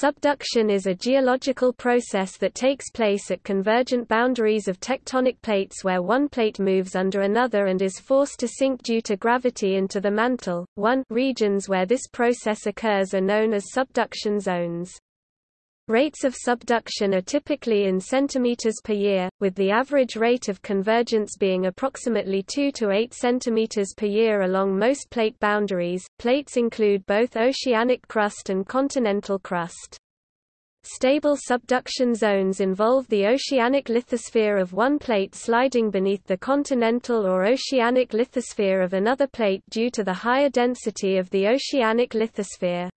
Subduction is a geological process that takes place at convergent boundaries of tectonic plates where one plate moves under another and is forced to sink due to gravity into the mantle. One regions where this process occurs are known as subduction zones. Rates of subduction are typically in centimeters per year, with the average rate of convergence being approximately 2 to 8 centimeters per year along most plate boundaries. Plates include both oceanic crust and continental crust. Stable subduction zones involve the oceanic lithosphere of one plate sliding beneath the continental or oceanic lithosphere of another plate due to the higher density of the oceanic lithosphere.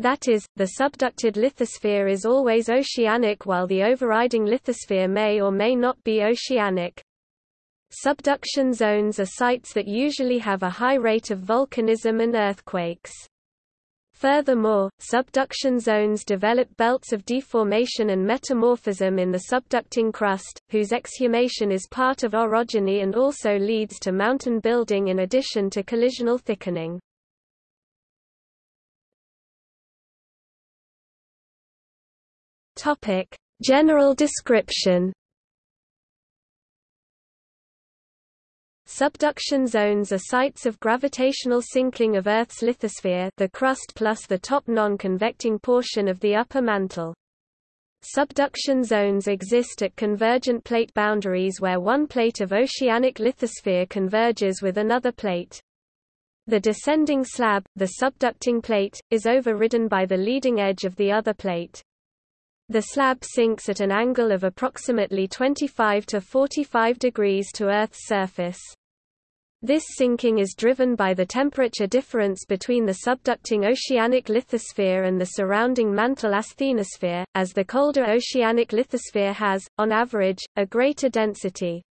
That is, the subducted lithosphere is always oceanic while the overriding lithosphere may or may not be oceanic. Subduction zones are sites that usually have a high rate of volcanism and earthquakes. Furthermore, subduction zones develop belts of deformation and metamorphism in the subducting crust, whose exhumation is part of orogeny and also leads to mountain building in addition to collisional thickening. Topic: General description. Subduction zones are sites of gravitational sinking of Earth's lithosphere the crust plus the top non-convecting portion of the upper mantle. Subduction zones exist at convergent plate boundaries where one plate of oceanic lithosphere converges with another plate. The descending slab, the subducting plate, is overridden by the leading edge of the other plate. The slab sinks at an angle of approximately 25 to 45 degrees to Earth's surface. This sinking is driven by the temperature difference between the subducting oceanic lithosphere and the surrounding mantle asthenosphere, as the colder oceanic lithosphere has, on average, a greater density.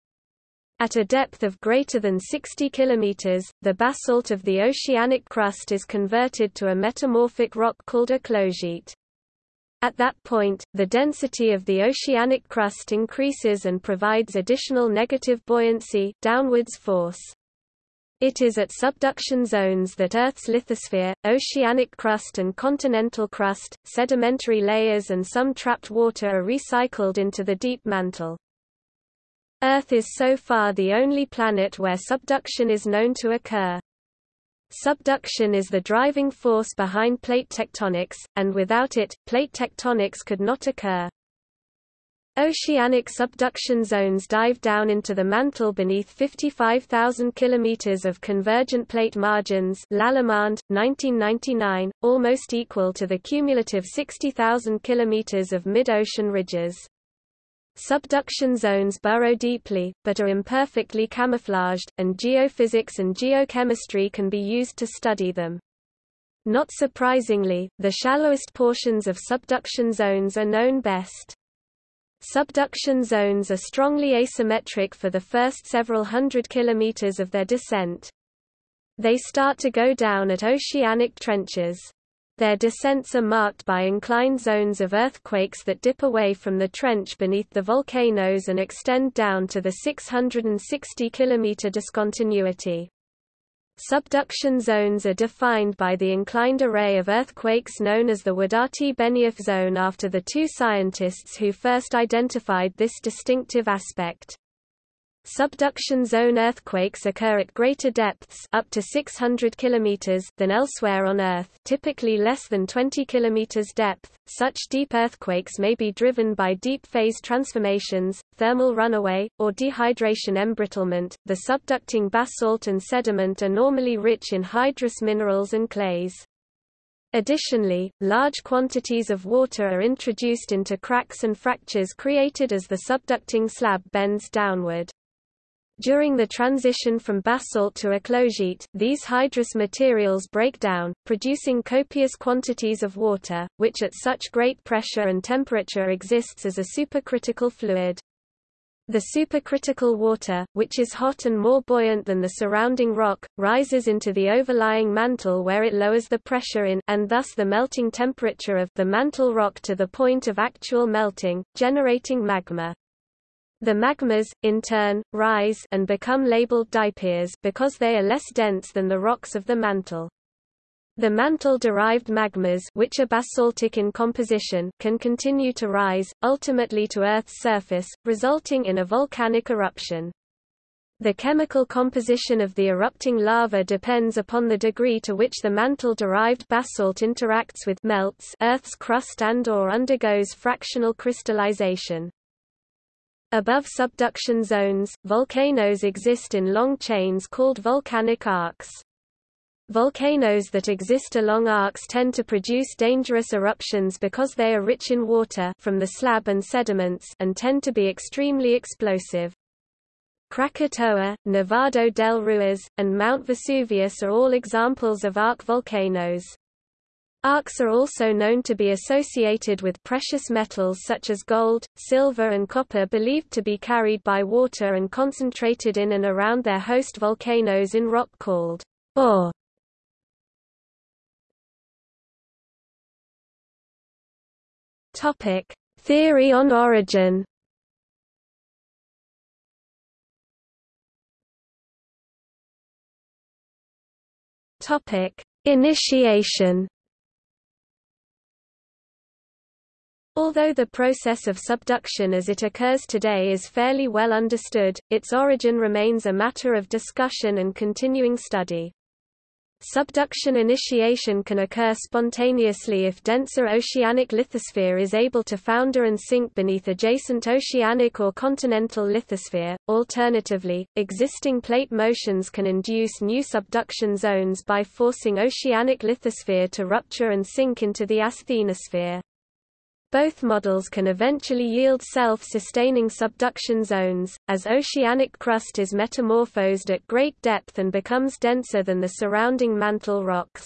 At a depth of greater than 60 km, the basalt of the oceanic crust is converted to a metamorphic rock called eclogite. At that point, the density of the oceanic crust increases and provides additional negative buoyancy downwards force. It is at subduction zones that Earth's lithosphere, oceanic crust and continental crust, sedimentary layers and some trapped water are recycled into the deep mantle. Earth is so far the only planet where subduction is known to occur. Subduction is the driving force behind plate tectonics, and without it, plate tectonics could not occur. Oceanic subduction zones dive down into the mantle beneath 55,000 km of convergent plate margins Lallemand, 1999, almost equal to the cumulative 60,000 km of mid-ocean ridges. Subduction zones burrow deeply, but are imperfectly camouflaged, and geophysics and geochemistry can be used to study them. Not surprisingly, the shallowest portions of subduction zones are known best. Subduction zones are strongly asymmetric for the first several hundred kilometers of their descent. They start to go down at oceanic trenches. Their descents are marked by inclined zones of earthquakes that dip away from the trench beneath the volcanoes and extend down to the 660 km discontinuity. Subduction zones are defined by the inclined array of earthquakes known as the Wadati-Benioff zone after the two scientists who first identified this distinctive aspect. Subduction zone earthquakes occur at greater depths up to 600 km than elsewhere on Earth typically less than 20 km depth. Such deep earthquakes may be driven by deep phase transformations, thermal runaway, or dehydration embrittlement. The subducting basalt and sediment are normally rich in hydrous minerals and clays. Additionally, large quantities of water are introduced into cracks and fractures created as the subducting slab bends downward. During the transition from basalt to eclogite, these hydrous materials break down, producing copious quantities of water, which at such great pressure and temperature exists as a supercritical fluid. The supercritical water, which is hot and more buoyant than the surrounding rock, rises into the overlying mantle where it lowers the pressure in and thus the melting temperature of the mantle rock to the point of actual melting, generating magma. The magmas, in turn, rise and become labeled diapirs because they are less dense than the rocks of the mantle. The mantle-derived magmas which are basaltic in composition can continue to rise, ultimately to Earth's surface, resulting in a volcanic eruption. The chemical composition of the erupting lava depends upon the degree to which the mantle-derived basalt interacts with melts Earth's crust and or undergoes fractional crystallization. Above subduction zones, volcanoes exist in long chains called volcanic arcs. Volcanoes that exist along arcs tend to produce dangerous eruptions because they are rich in water from the slab and sediments and tend to be extremely explosive. Krakatoa, Nevado del Ruiz, and Mount Vesuvius are all examples of arc volcanoes. Arcs are also known to be associated with precious metals such as gold, silver and copper believed to be carried by water and concentrated in and around their host volcanoes in rock called ore. Theory on origin Topic: Initiation. Although the process of subduction as it occurs today is fairly well understood, its origin remains a matter of discussion and continuing study. Subduction initiation can occur spontaneously if denser oceanic lithosphere is able to founder and sink beneath adjacent oceanic or continental lithosphere. Alternatively, existing plate motions can induce new subduction zones by forcing oceanic lithosphere to rupture and sink into the asthenosphere. Both models can eventually yield self-sustaining subduction zones, as oceanic crust is metamorphosed at great depth and becomes denser than the surrounding mantle rocks.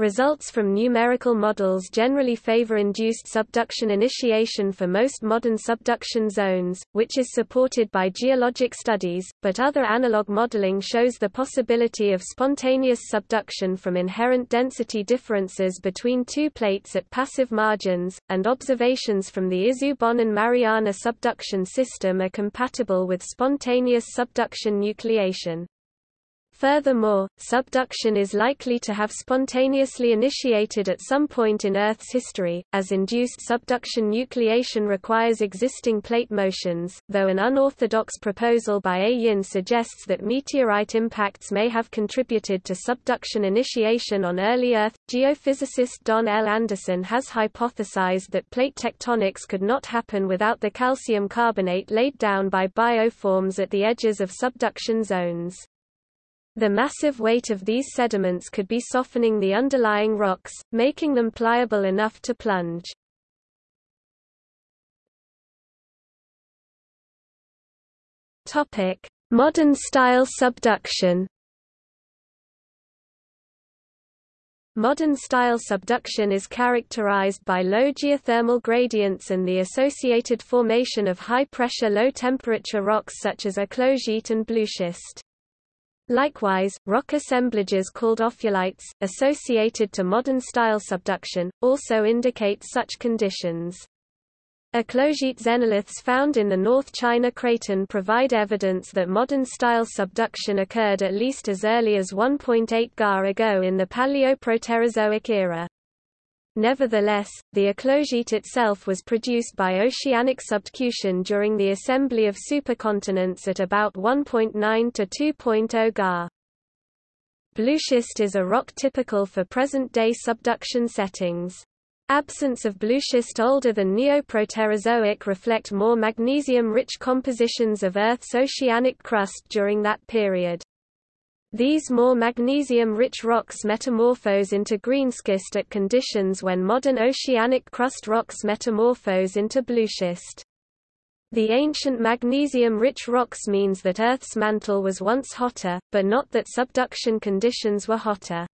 Results from numerical models generally favor induced subduction initiation for most modern subduction zones, which is supported by geologic studies, but other analog modeling shows the possibility of spontaneous subduction from inherent density differences between two plates at passive margins, and observations from the Izu-Bonin and Mariana subduction system are compatible with spontaneous subduction nucleation. Furthermore, subduction is likely to have spontaneously initiated at some point in Earth's history, as induced subduction nucleation requires existing plate motions, though an unorthodox proposal by A. Yin suggests that meteorite impacts may have contributed to subduction initiation on early Earth. Geophysicist Don L. Anderson has hypothesized that plate tectonics could not happen without the calcium carbonate laid down by bioforms at the edges of subduction zones. The massive weight of these sediments could be softening the underlying rocks, making them pliable enough to plunge. Topic: Modern-style subduction Modern-style subduction is characterized by low geothermal gradients and the associated formation of high-pressure low-temperature rocks such as eclogite and blueschist. Likewise, rock assemblages called ophiolites, associated to modern-style subduction, also indicate such conditions. Eclogite xenoliths found in the North China Craton provide evidence that modern-style subduction occurred at least as early as 1.8 Ga ago in the Paleoproterozoic era. Nevertheless, the eclogite itself was produced by oceanic subduction during the assembly of supercontinents at about 1.9 to 2.0 Ga. Blueschist is a rock typical for present-day subduction settings. Absence of blueschist older than Neoproterozoic reflect more magnesium-rich compositions of Earth's oceanic crust during that period. These more magnesium-rich rocks metamorphose into greenschist at conditions when modern oceanic crust rocks metamorphose into blueschist. The ancient magnesium-rich rocks means that Earth's mantle was once hotter, but not that subduction conditions were hotter.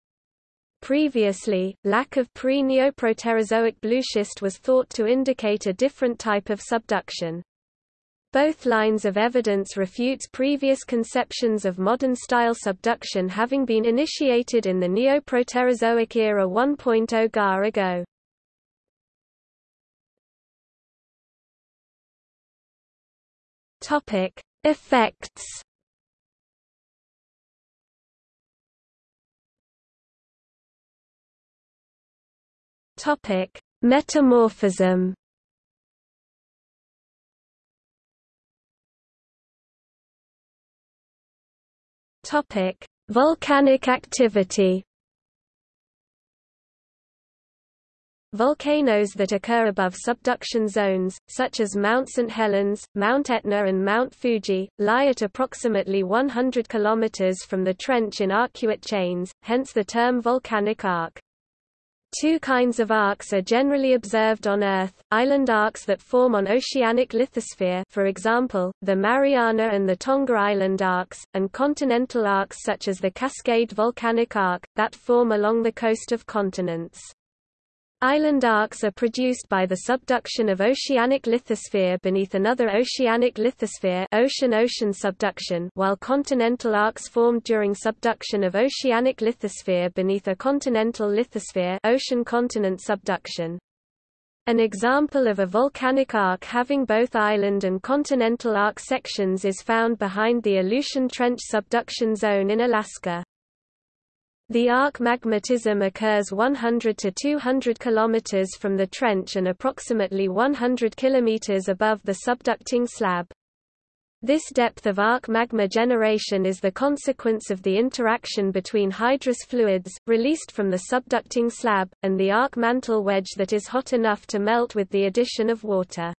Previously, lack of pre-Neoproterozoic blueschist was thought to indicate a different type of subduction. Both lines of evidence refutes previous conceptions of modern-style subduction having been initiated in the Neoproterozoic era 1.0 Ga ago. Topic: Effects. Topic: Metamorphism. Topic: Volcanic activity. Volcanoes that occur above subduction zones, such as Mount St. Helens, Mount Etna and Mount Fuji, lie at approximately 100 km from the trench in arcuate chains, hence the term volcanic arc. Two kinds of arcs are generally observed on Earth, island arcs that form on oceanic lithosphere for example, the Mariana and the Tonga Island arcs, and continental arcs such as the Cascade Volcanic Arc, that form along the coast of continents. Island arcs are produced by the subduction of oceanic lithosphere beneath another oceanic lithosphere ocean-ocean subduction while continental arcs formed during subduction of oceanic lithosphere beneath a continental lithosphere ocean-continent subduction. An example of a volcanic arc having both island and continental arc sections is found behind the Aleutian Trench subduction zone in Alaska. The arc magmatism occurs 100 to 200 km from the trench and approximately 100 km above the subducting slab. This depth of arc magma generation is the consequence of the interaction between hydrous fluids, released from the subducting slab, and the arc mantle wedge that is hot enough to melt with the addition of water.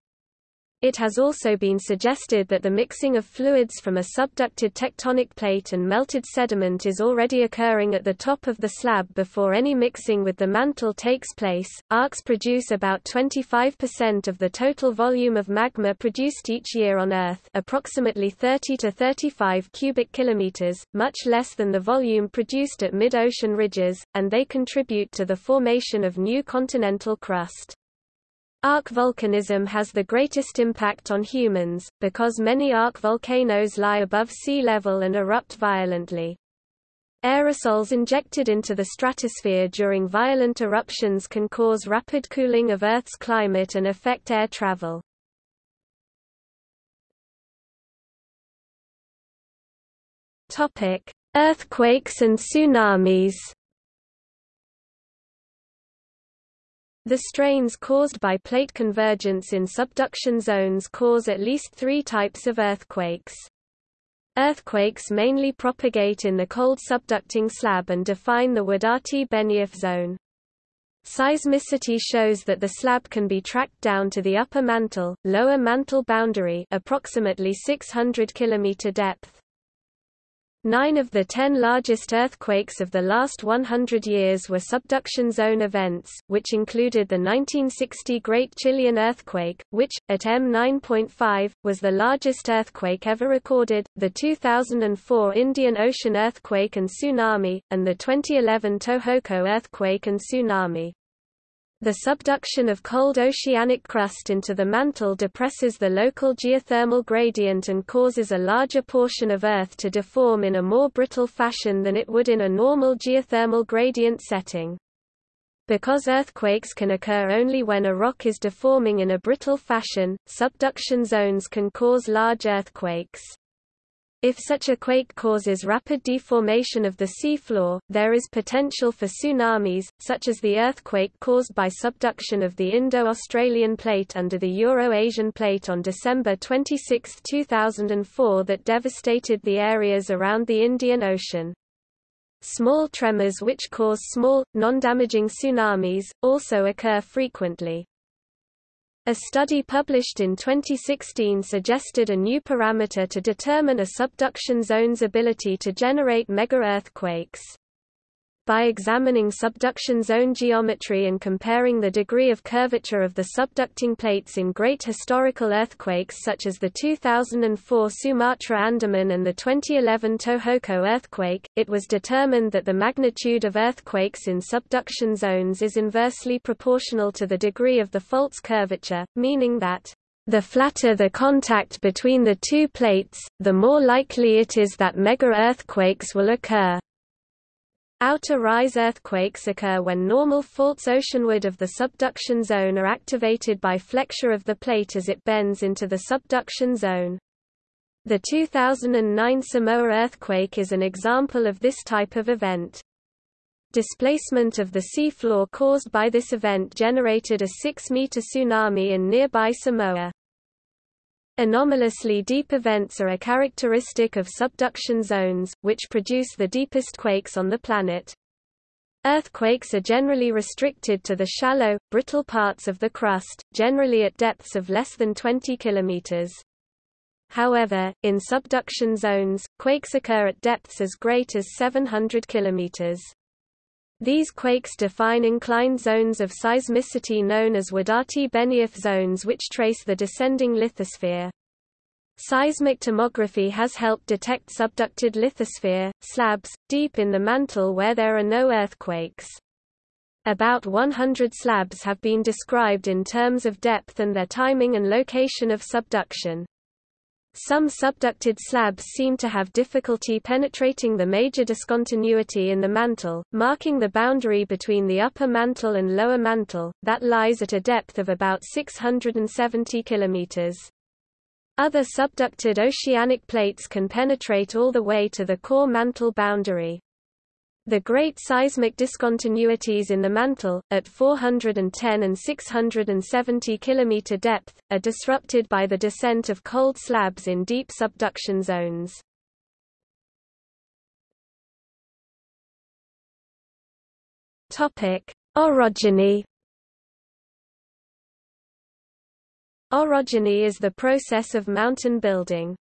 It has also been suggested that the mixing of fluids from a subducted tectonic plate and melted sediment is already occurring at the top of the slab before any mixing with the mantle takes place. Arcs produce about 25% of the total volume of magma produced each year on Earth, approximately 30 to 35 cubic kilometers, much less than the volume produced at mid-ocean ridges, and they contribute to the formation of new continental crust. Arc volcanism has the greatest impact on humans, because many arc volcanoes lie above sea level and erupt violently. Aerosols injected into the stratosphere during violent eruptions can cause rapid cooling of Earth's climate and affect air travel. Earthquakes and tsunamis The strains caused by plate convergence in subduction zones cause at least three types of earthquakes. Earthquakes mainly propagate in the cold subducting slab and define the Wadati-Benioff zone. Seismicity shows that the slab can be tracked down to the upper mantle, lower mantle boundary approximately 600 km depth. Nine of the ten largest earthquakes of the last 100 years were subduction zone events, which included the 1960 Great Chilean Earthquake, which, at M9.5, was the largest earthquake ever recorded, the 2004 Indian Ocean earthquake and tsunami, and the 2011 Tohoku earthquake and tsunami. The subduction of cold oceanic crust into the mantle depresses the local geothermal gradient and causes a larger portion of Earth to deform in a more brittle fashion than it would in a normal geothermal gradient setting. Because earthquakes can occur only when a rock is deforming in a brittle fashion, subduction zones can cause large earthquakes. If such a quake causes rapid deformation of the seafloor, there is potential for tsunamis, such as the earthquake caused by subduction of the Indo-Australian plate under the Euro-Asian plate on December 26, 2004 that devastated the areas around the Indian Ocean. Small tremors which cause small, non-damaging tsunamis, also occur frequently. A study published in 2016 suggested a new parameter to determine a subduction zone's ability to generate mega-earthquakes. By examining subduction zone geometry and comparing the degree of curvature of the subducting plates in great historical earthquakes such as the 2004 Sumatra Andaman and the 2011 Tohoku earthquake, it was determined that the magnitude of earthquakes in subduction zones is inversely proportional to the degree of the fault's curvature, meaning that the flatter the contact between the two plates, the more likely it is that mega-earthquakes will occur. Outer rise earthquakes occur when normal faults oceanward of the subduction zone are activated by flexure of the plate as it bends into the subduction zone. The 2009 Samoa earthquake is an example of this type of event. Displacement of the seafloor caused by this event generated a 6-meter tsunami in nearby Samoa. Anomalously deep events are a characteristic of subduction zones, which produce the deepest quakes on the planet. Earthquakes are generally restricted to the shallow, brittle parts of the crust, generally at depths of less than 20 kilometers. However, in subduction zones, quakes occur at depths as great as 700 kilometers. These quakes define inclined zones of seismicity known as Wadati-Benioff zones which trace the descending lithosphere. Seismic tomography has helped detect subducted lithosphere, slabs, deep in the mantle where there are no earthquakes. About 100 slabs have been described in terms of depth and their timing and location of subduction. Some subducted slabs seem to have difficulty penetrating the major discontinuity in the mantle, marking the boundary between the upper mantle and lower mantle, that lies at a depth of about 670 kilometers. Other subducted oceanic plates can penetrate all the way to the core mantle boundary. The great seismic discontinuities in the mantle, at 410 and 670 km depth, are disrupted by the descent of cold slabs in deep subduction zones. Orogeny Orogeny is the process of mountain building.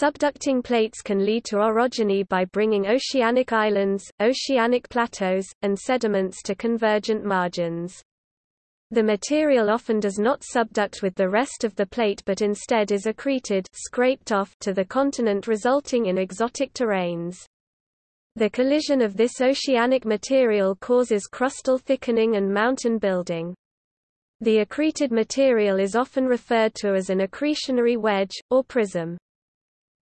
Subducting plates can lead to orogeny by bringing oceanic islands, oceanic plateaus, and sediments to convergent margins. The material often does not subduct with the rest of the plate but instead is accreted scraped off to the continent resulting in exotic terranes. The collision of this oceanic material causes crustal thickening and mountain building. The accreted material is often referred to as an accretionary wedge, or prism.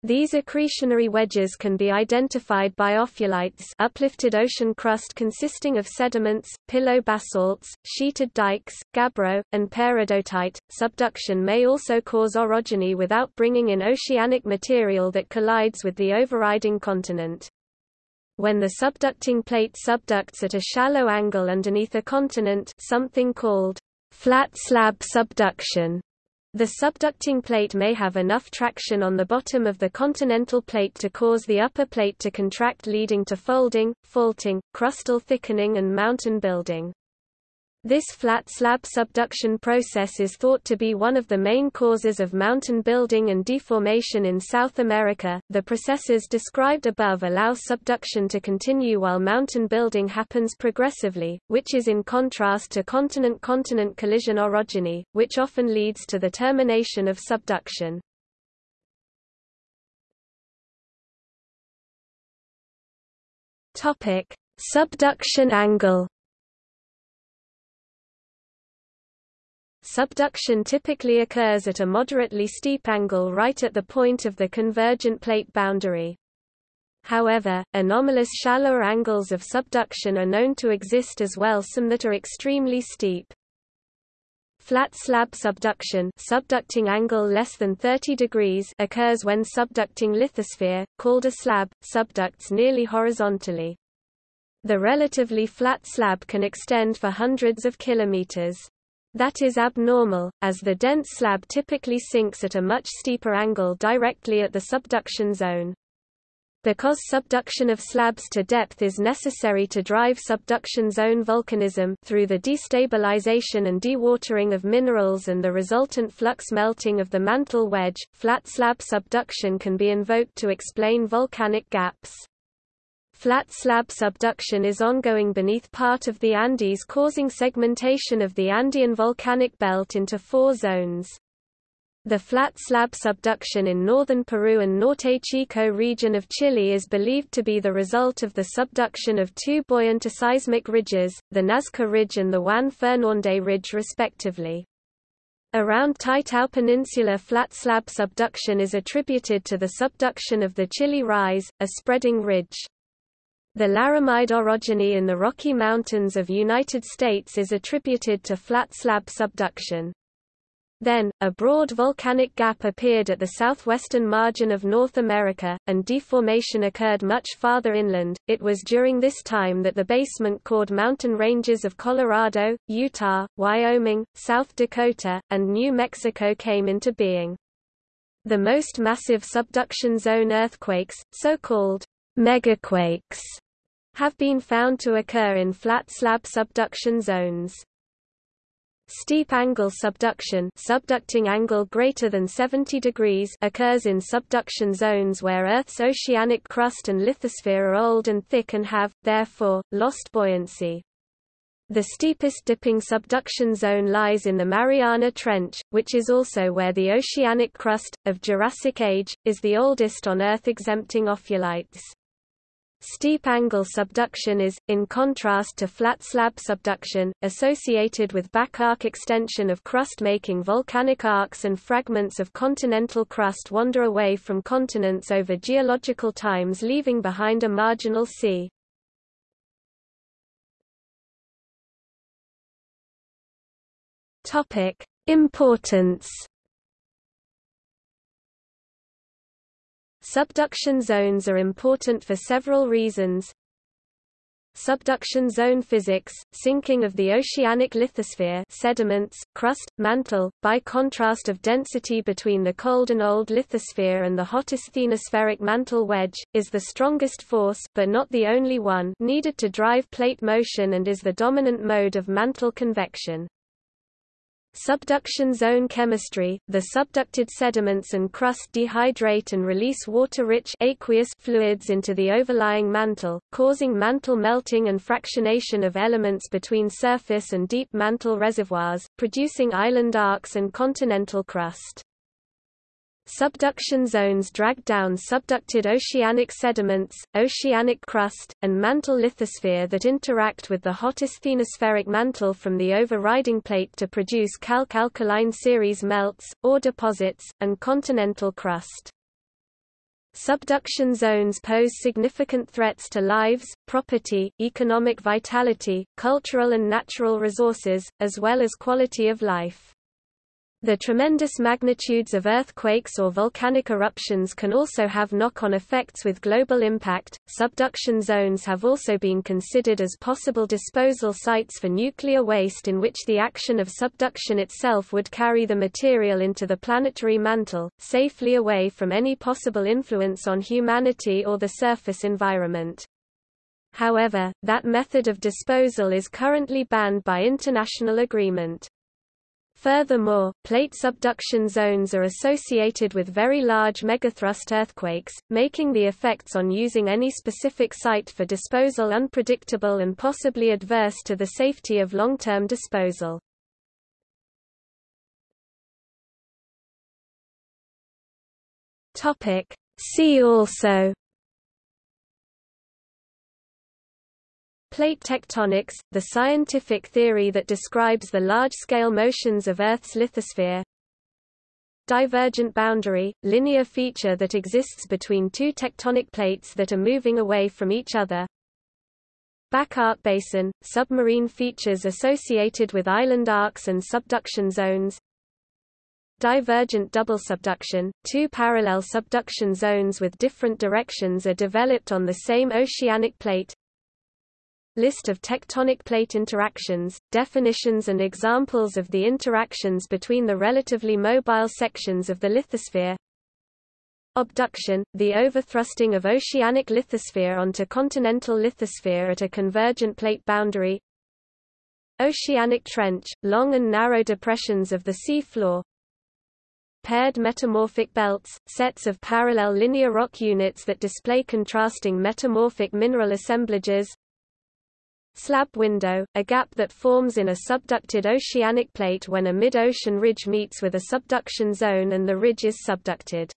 These accretionary wedges can be identified by ophiolites uplifted ocean crust consisting of sediments, pillow basalts, sheeted dikes, gabbro, and peridotite. Subduction may also cause orogeny without bringing in oceanic material that collides with the overriding continent. When the subducting plate subducts at a shallow angle underneath a continent something called flat slab subduction. The subducting plate may have enough traction on the bottom of the continental plate to cause the upper plate to contract leading to folding, faulting, crustal thickening and mountain building. This flat slab subduction process is thought to be one of the main causes of mountain building and deformation in South America. The processes described above allow subduction to continue while mountain building happens progressively, which is in contrast to continent-continent collision orogeny, which often leads to the termination of subduction. Topic: Subduction angle Subduction typically occurs at a moderately steep angle right at the point of the convergent plate boundary. However, anomalous shallower angles of subduction are known to exist as well some that are extremely steep. Flat slab subduction subducting angle less than 30 degrees occurs when subducting lithosphere, called a slab, subducts nearly horizontally. The relatively flat slab can extend for hundreds of kilometers. That is abnormal, as the dense slab typically sinks at a much steeper angle directly at the subduction zone. Because subduction of slabs to depth is necessary to drive subduction zone volcanism through the destabilization and dewatering of minerals and the resultant flux melting of the mantle wedge, flat slab subduction can be invoked to explain volcanic gaps. Flat slab subduction is ongoing beneath part of the Andes causing segmentation of the Andean volcanic belt into four zones. The flat slab subduction in northern Peru and Norte Chico region of Chile is believed to be the result of the subduction of two buoyant seismic ridges, the Nazca Ridge and the Juan Fernández Ridge respectively. Around Taitao Peninsula flat slab subduction is attributed to the subduction of the Chile Rise, a spreading ridge. The Laramide orogeny in the Rocky Mountains of United States is attributed to flat slab subduction. Then, a broad volcanic gap appeared at the southwestern margin of North America, and deformation occurred much farther inland. It was during this time that the basement cored mountain ranges of Colorado, Utah, Wyoming, South Dakota, and New Mexico came into being. The most massive subduction zone earthquakes, so-called megaquakes, have been found to occur in flat slab subduction zones. Steep angle subduction subducting angle greater than 70 degrees occurs in subduction zones where Earth's oceanic crust and lithosphere are old and thick and have, therefore, lost buoyancy. The steepest dipping subduction zone lies in the Mariana Trench, which is also where the oceanic crust, of Jurassic Age, is the oldest on Earth exempting ophiolites. Steep angle subduction is, in contrast to flat slab subduction, associated with back arc extension of crust making volcanic arcs and fragments of continental crust wander away from continents over geological times leaving behind a marginal sea. Importance Subduction zones are important for several reasons. Subduction zone physics, sinking of the oceanic lithosphere sediments, crust, mantle, by contrast of density between the cold and old lithosphere and the hot asthenospheric mantle wedge, is the strongest force but not the only one needed to drive plate motion and is the dominant mode of mantle convection. Subduction zone chemistry, the subducted sediments and crust dehydrate and release water-rich aqueous fluids into the overlying mantle, causing mantle melting and fractionation of elements between surface and deep mantle reservoirs, producing island arcs and continental crust. Subduction zones drag down subducted oceanic sediments, oceanic crust, and mantle lithosphere that interact with the hot asthenospheric mantle from the overriding plate to produce calc-alkaline series melts, ore deposits, and continental crust. Subduction zones pose significant threats to lives, property, economic vitality, cultural and natural resources, as well as quality of life. The tremendous magnitudes of earthquakes or volcanic eruptions can also have knock-on effects with global impact. Subduction zones have also been considered as possible disposal sites for nuclear waste in which the action of subduction itself would carry the material into the planetary mantle, safely away from any possible influence on humanity or the surface environment. However, that method of disposal is currently banned by international agreement. Furthermore, plate subduction zones are associated with very large megathrust earthquakes, making the effects on using any specific site for disposal unpredictable and possibly adverse to the safety of long-term disposal. See also Plate tectonics, the scientific theory that describes the large-scale motions of Earth's lithosphere. Divergent boundary, linear feature that exists between two tectonic plates that are moving away from each other. Back arc basin, submarine features associated with island arcs and subduction zones. Divergent double subduction, two parallel subduction zones with different directions are developed on the same oceanic plate. List of tectonic plate interactions, definitions and examples of the interactions between the relatively mobile sections of the lithosphere. Obduction, the overthrusting of oceanic lithosphere onto continental lithosphere at a convergent plate boundary. Oceanic trench, long and narrow depressions of the sea floor Paired metamorphic belts, sets of parallel linear rock units that display contrasting metamorphic mineral assemblages Slab window, a gap that forms in a subducted oceanic plate when a mid-ocean ridge meets with a subduction zone and the ridge is subducted.